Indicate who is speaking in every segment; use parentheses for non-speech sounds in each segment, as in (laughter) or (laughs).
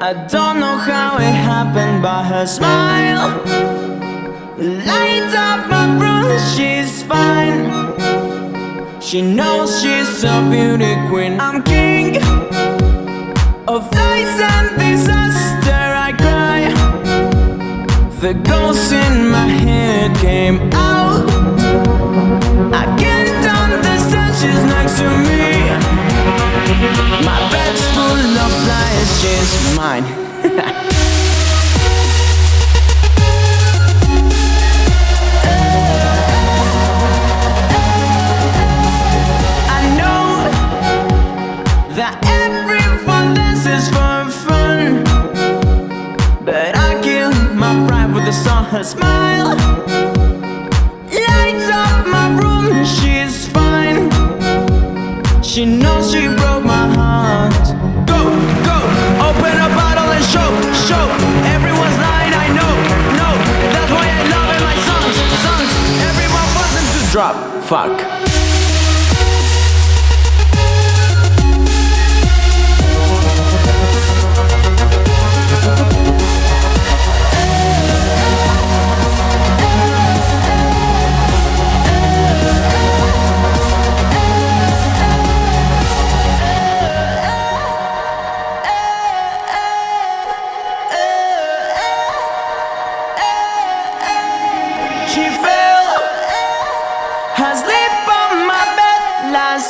Speaker 1: I don't know how it happened, but her smile lights up my room. She's fine. She knows she's a beauty queen. I'm king of lies and disaster. I cry. The ghost in my head came out. I can't understand. She's next to me. My She's mine. (laughs) I know that everyone dances for fun, but I kill my pride with the song. Her smile lights up my room. She's fine. She knows drop. Fuck.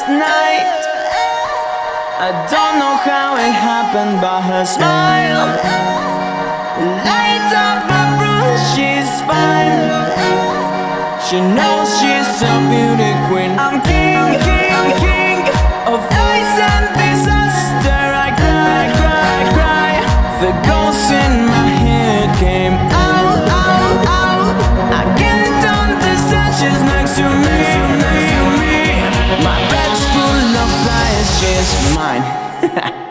Speaker 1: Night. I don't know how it happened, but her smile lights up my room. She's fine. She knows She's mine. (laughs)